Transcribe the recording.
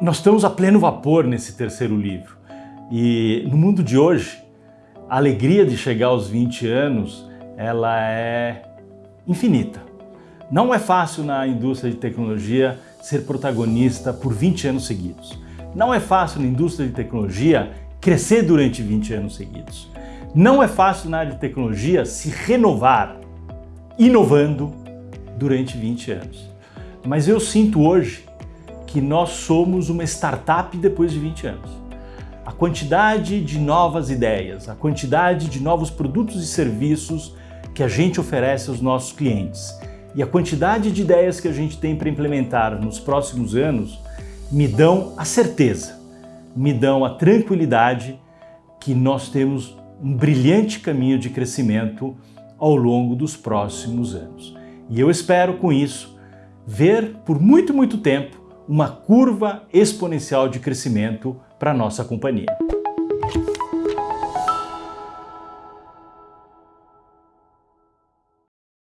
Nós estamos a pleno vapor nesse terceiro livro e no mundo de hoje, a alegria de chegar aos 20 anos, ela é infinita. Não é fácil na indústria de tecnologia ser protagonista por 20 anos seguidos. Não é fácil na indústria de tecnologia crescer durante 20 anos seguidos. Não é fácil na área de tecnologia se renovar, inovando durante 20 anos. Mas eu sinto hoje que nós somos uma startup depois de 20 anos. A quantidade de novas ideias, a quantidade de novos produtos e serviços que a gente oferece aos nossos clientes e a quantidade de ideias que a gente tem para implementar nos próximos anos me dão a certeza, me dão a tranquilidade que nós temos um brilhante caminho de crescimento ao longo dos próximos anos. E eu espero com isso ver por muito, muito tempo uma curva exponencial de crescimento para a nossa companhia.